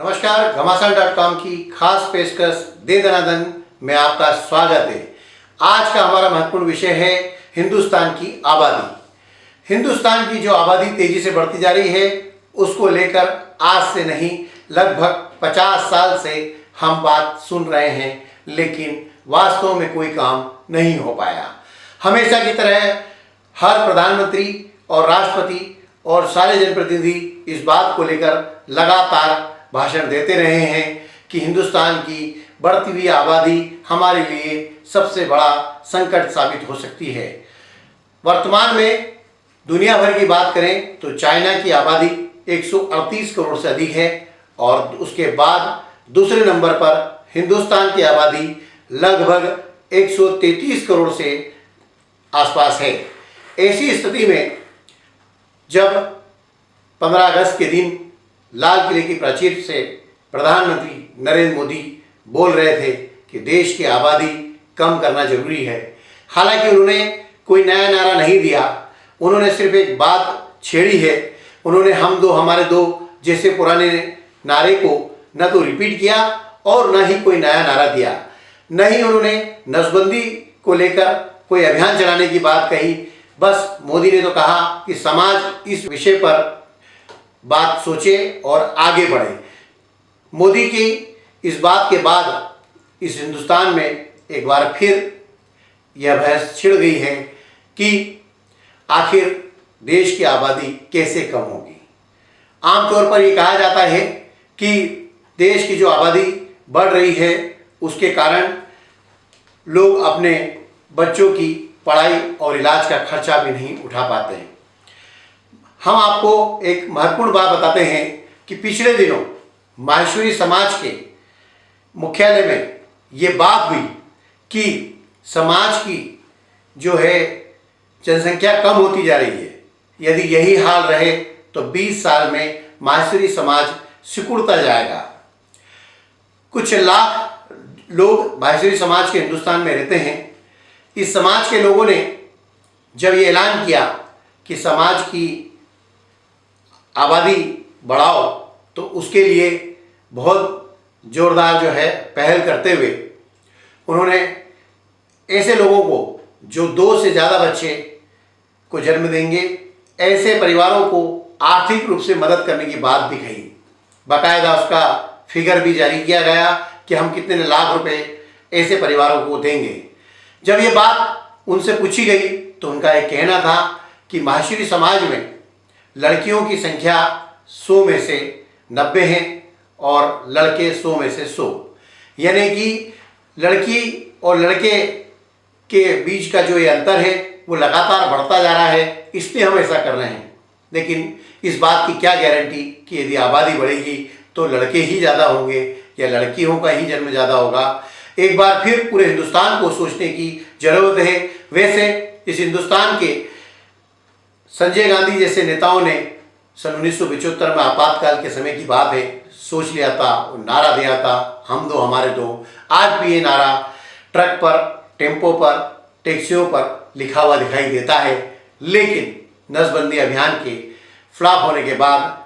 नमस्कार, घमासान dot com की खास पेशकश दे दनादन में आपका स्वागत है। आज का हमारा महत्वपूर्ण विषय है हिंदुस्तान की आबादी। हिंदुस्तान की जो आबादी तेज़ी से बढ़ती जा रही है, उसको लेकर आज से नहीं, लगभग 50 साल से हम बात सुन रहे हैं, लेकिन वास्तव में कोई काम नहीं हो पाया। हमेशा की तरह हर प्रधानमंत्री और राष्ट्रपति और सारे जनप्रतिनिधि इस बात को लेकर लगातार भाषण देते रहे हैं कि हिंदुस्तान की बढ़ती हुई आबादी हमारे लिए सबसे बड़ा संकट साबित हो सकती है। वर्तमान में दुनिया भर की बात करें तो चाइना की आबादी 138 करोड़ से अधिक है और उसके बाद दूसरे नंबर पर हिंदुस्तान की आबादी लगभग 133 करोड़ से आसपास है। ऐसी स्थिति में जब 15 अगस्त के दिन लाल किले की प्राचीर से प्रधानमंत्री नरेंद्र मोदी बोल रहे थे कि देश की आबादी कम करना ज़रूरी है। हालाँकि उन्होंने कोई नया नारा नहीं दिया। उन्होंने सिर्फ़ एक बात छेड़ी है। उन्होंने हम दो, हमारे दो जैसे पुराने नारे को न तो रिपीट किया और न ही कोई नया नारा दिया। न ही उन्होंने नसबंदी को लेकर कोई अभियान चलाने की बात कही। बस मोदी ने तो कहा कि समाज इस विषय पर बात सोचे और आगे बढ़े। मोदी की इस बात के बाद इस हिंदुस्तान में एक बार फिर यह बहस छिड़ गई है कि आखिर देश की आबादी कैसे कम होगी। आमतौर पर यह कहा जाता है कि देश की जो आबादी बढ़ रही है, उसके कारण लोग अपने बच्चों की पढ़ाई और इलाज का खर्चा भी नहीं उठा पाते हैं। हम आपको एक महत्वपूर्ण बात बताते हैं कि पिछले दिनों माहेश्वरी समाज के मुख्यालय में ये बात हुई कि समाज की जो है जनसंख्या कम होती जा रही है। यदि यही हाल रहे तो 20 साल में माहेश्वरी समाज सिकुड़ता जाएगा। कुछ लाख लोग माहेश्वरी समाज के हिंदुस्तान में रहते हैं। इस समाज के लोगों ने जब ये ऐलान किया कि समाज की आबादी बढ़ाओ तो उसके लिए बहुत ज़ोरदार जो है पहल करते हुए उन्होंने ऐसे लोगों को, जो दो से ज़्यादा बच्चे को जन्म देंगे, ऐसे परिवारों को आर्थिक रूप से मदद करने की बात भी कही बाकायदा उसका फिगर भी जारी किया गया कि हम कितने लाख रुपए ऐसे परिवारों को देंगे। जब ये बात उनसे पूछी गई तो उनका एक कहना था कि माहेश्वरी समाज में लड़कियों की संख्या सौ में से नब्बे हैं और लड़के सौ में से सौ। यानी कि लड़की और लड़के के बीच का जो ये अंतर है, वो लगातार बढ़ता जा रहा है, इसलिए हम ऐसा कर रहे हैं। लेकिन इस बात की क्या गारंटी कि यदि आबादी बढ़ेगी तो लड़के ही ज़्यादा होंगे या लड़कियों का ही जन्म ज़्यादा होगा? एक बार फिर पूरे हिंदुस्तान को सोचने की ज़रूरत है। वैसे इस हिंदुस्तान के संजय गांधी जैसे नेताओं ने सन उन्नीस में आपातकाल के समय की बात है, सोच लिया था, और नारा दिया था, हम दो, हमारे दो। आज भी ये नारा ट्रक पर, टेंपो पर, टैक्सियों पर लिखा हुआ दिखाई देता है। लेकिन नसबंदी अभियान के फ्लॉप होने के बाद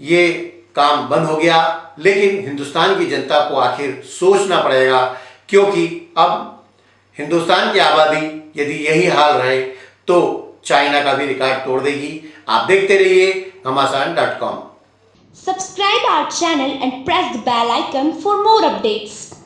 ये काम बंद हो गया। लेकिन हिंदुस्तान की जनता को आखिर सोचना पड़ेगा, क्योंकि अब हिंदुस्तान की आबादी यदि यही हाल रहे तो चाइना का भी रिकॉर्ड तोड़ देगी। आप देखते रहिए हमासान dot com. Subscribe our channel and press the bell icon for more updates